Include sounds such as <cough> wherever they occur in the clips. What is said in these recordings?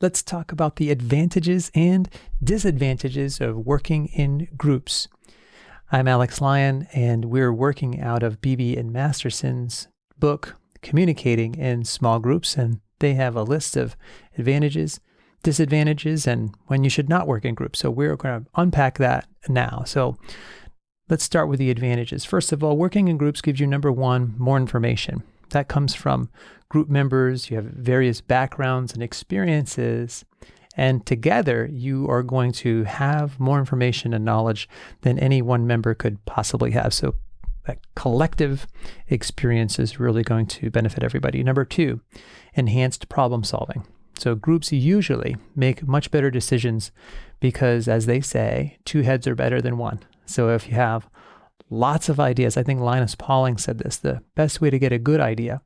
let's talk about the advantages and disadvantages of working in groups. I'm Alex Lyon, and we're working out of Beebe and Masterson's book, Communicating in Small Groups, and they have a list of advantages, disadvantages, and when you should not work in groups. So we're going to unpack that now. So let's start with the advantages. First of all, working in groups gives you number one, more information. That comes from group members, you have various backgrounds and experiences, and together you are going to have more information and knowledge than any one member could possibly have. So that collective experience is really going to benefit everybody. Number two, enhanced problem solving. So groups usually make much better decisions because, as they say, two heads are better than one. So if you have lots of ideas, I think Linus Pauling said this the best way to get a good idea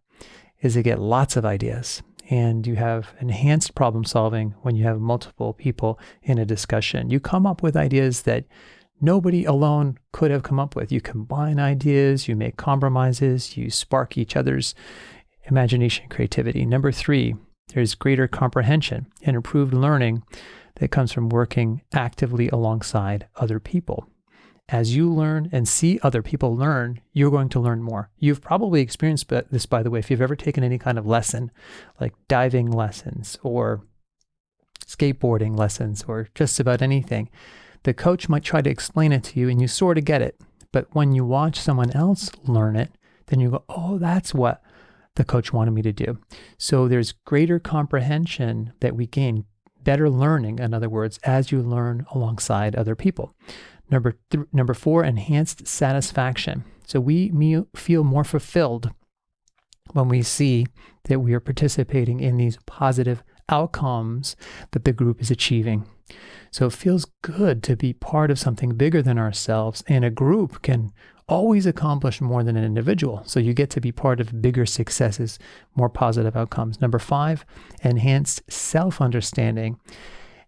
is to get lots of ideas. And you have enhanced problem solving when you have multiple people in a discussion. You come up with ideas that nobody alone could have come up with. You combine ideas, you make compromises, you spark each other's imagination, creativity. Number three, there's greater comprehension and improved learning that comes from working actively alongside other people as you learn and see other people learn, you're going to learn more. You've probably experienced this, by the way, if you've ever taken any kind of lesson, like diving lessons or skateboarding lessons or just about anything. The coach might try to explain it to you and you sort of get it. But when you watch someone else learn it, then you go, oh, that's what the coach wanted me to do. So there's greater comprehension that we gain, better learning, in other words, as you learn alongside other people. Number, th- number four, enhanced satisfaction. So we me- feel more fulfilled when we see that we are participating in these positive outcomes that the group is achieving. So it feels good to be part of something bigger than ourselves, and a group can always accomplish more than an individual. So you get to be part of bigger successes, more positive outcomes. Number five, enhanced self understanding.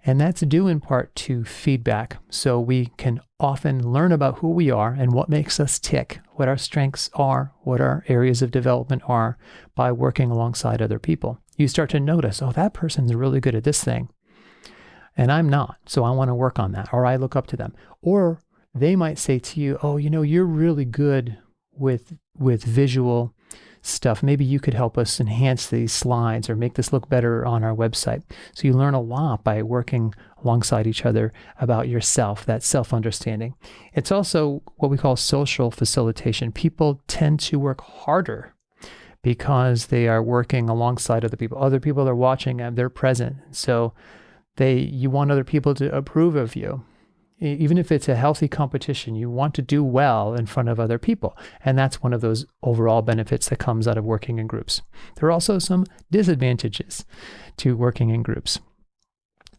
And that's due in part to feedback. So we can often learn about who we are and what makes us tick, what our strengths are, what our areas of development are by working alongside other people. You start to notice, oh, that person's really good at this thing. And I'm not. So I want to work on that. Or I look up to them. Or they might say to you, oh, you know, you're really good with with visual stuff. Maybe you could help us enhance these slides or make this look better on our website. So you learn a lot by working alongside each other about yourself, that self understanding. It's also what we call social facilitation. People tend to work harder because they are working alongside other people. Other people are watching and they're present. So they you want other people to approve of you even if it's a healthy competition, you want to do well in front of other people. And that's one of those overall benefits that comes out of working in groups. There are also some disadvantages to working in groups.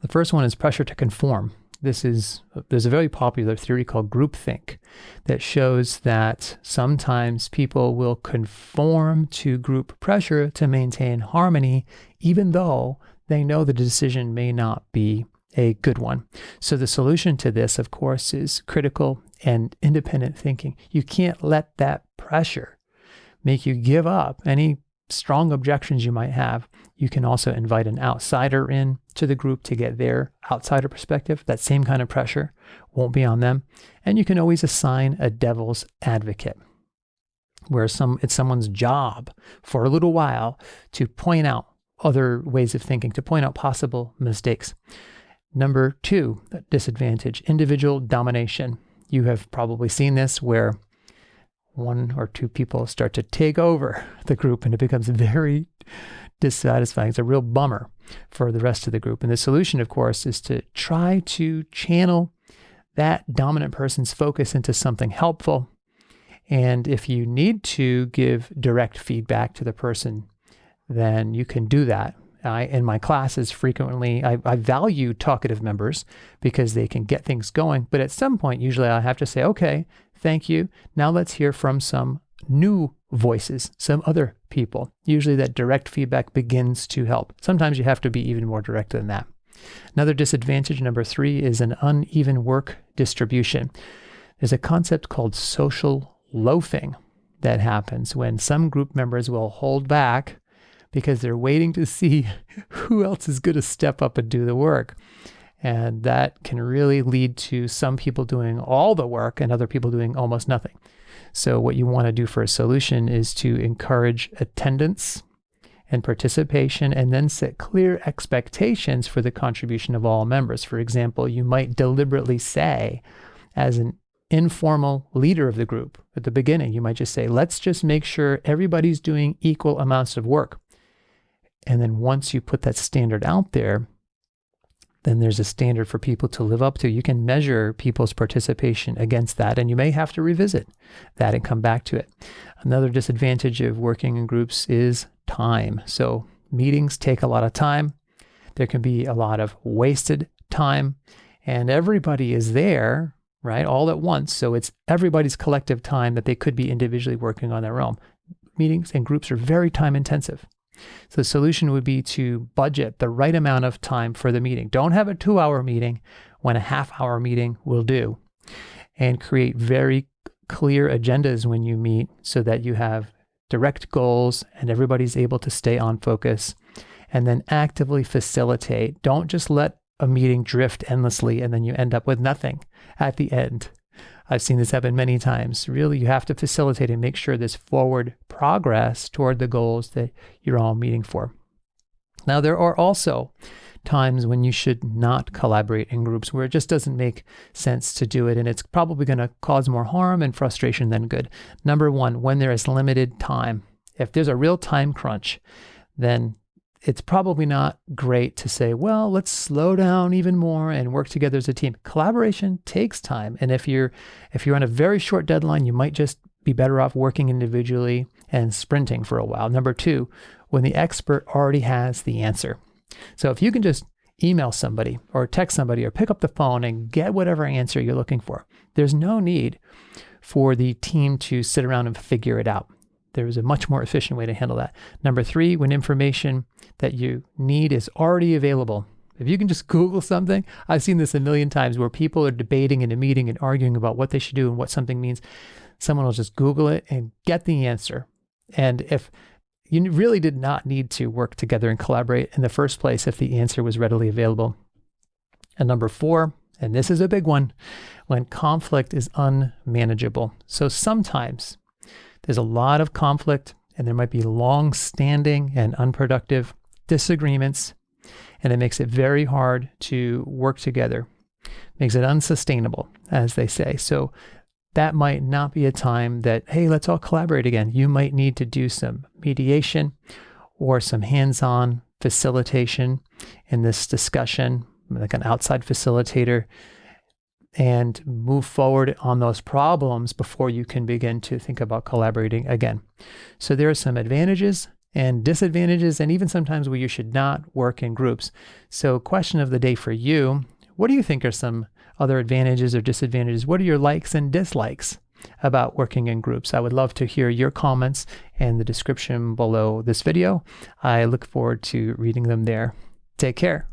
The first one is pressure to conform. This is there's a very popular theory called groupthink that shows that sometimes people will conform to group pressure to maintain harmony even though they know the decision may not be a good one. So the solution to this, of course, is critical and independent thinking. You can't let that pressure make you give up any strong objections you might have. You can also invite an outsider in to the group to get their outsider perspective. That same kind of pressure won't be on them. And you can always assign a devil's advocate where some it's someone's job for a little while to point out other ways of thinking, to point out possible mistakes. Number two, disadvantage individual domination. You have probably seen this where one or two people start to take over <laughs> the group and it becomes very dissatisfying. It's a real bummer for the rest of the group. And the solution, of course, is to try to channel that dominant person's focus into something helpful. And if you need to give direct feedback to the person, then you can do that I, in my classes frequently, I, I value talkative members because they can get things going. But at some point, usually I have to say, okay, thank you. Now let's hear from some new voices, some other people. Usually that direct feedback begins to help. Sometimes you have to be even more direct than that. Another disadvantage, number three, is an uneven work distribution. There's a concept called social loafing that happens when some group members will hold back because they're waiting to see <laughs> who else is going to step up and do the work. And that can really lead to some people doing all the work and other people doing almost nothing. So, what you want to do for a solution is to encourage attendance and participation and then set clear expectations for the contribution of all members. For example, you might deliberately say, as an informal leader of the group at the beginning, you might just say, let's just make sure everybody's doing equal amounts of work. And then once you put that standard out there, then there's a standard for people to live up to. You can measure people's participation against that, and you may have to revisit that and come back to it. Another disadvantage of working in groups is time. So, meetings take a lot of time. There can be a lot of wasted time, and everybody is there, right, all at once. So, it's everybody's collective time that they could be individually working on their own. Meetings and groups are very time intensive. So the solution would be to budget the right amount of time for the meeting. Don't have a two hour meeting when a half hour meeting will do. And create very clear agendas when you meet so that you have direct goals and everybody's able to stay on focus. And then actively facilitate. Don't just let a meeting drift endlessly and then you end up with nothing at the end. I've seen this happen many times. Really, you have to facilitate and make sure there's forward progress toward the goals that you're all meeting for. Now, there are also times when you should not collaborate in groups where it just doesn't make sense to do it and it's probably going to cause more harm and frustration than good. Number one, when there is limited time. If there's a real time crunch, then it's probably not great to say, well, let's slow down even more and work together as a team. Collaboration takes time. And if you're if you're on a very short deadline, you might just be better off working individually and sprinting for a while. Number two, when the expert already has the answer. So if you can just email somebody or text somebody or pick up the phone and get whatever answer you're looking for, there's no need for the team to sit around and figure it out. There is a much more efficient way to handle that. Number three, when information that you need is already available. If you can just <laughs> Google something, I've seen this a million times where people are debating in a meeting and arguing about what they should do and what something means. Someone will just Google it and get the answer. And if you really did not need to work together and collaborate in the first place if the answer was readily available. And number four, and this is a big one, when conflict is unmanageable. So sometimes there's a lot of conflict, and there might be long standing and unproductive disagreements, and it makes it very hard to work together. Makes it unsustainable, as they say. So that might not be a time that, hey, let's all collaborate again. You might need to do some mediation or some hands on facilitation in this discussion, like an outside facilitator and move forward on those problems before you can begin to think about collaborating again. So there are some advantages and disadvantages, and even sometimes where you should not work in groups. So, question of the day for you what do you think are some other advantages or disadvantages? What are your likes and dislikes about working in groups? I would love to hear your comments in the description below this video. I look forward to reading them there. Take care.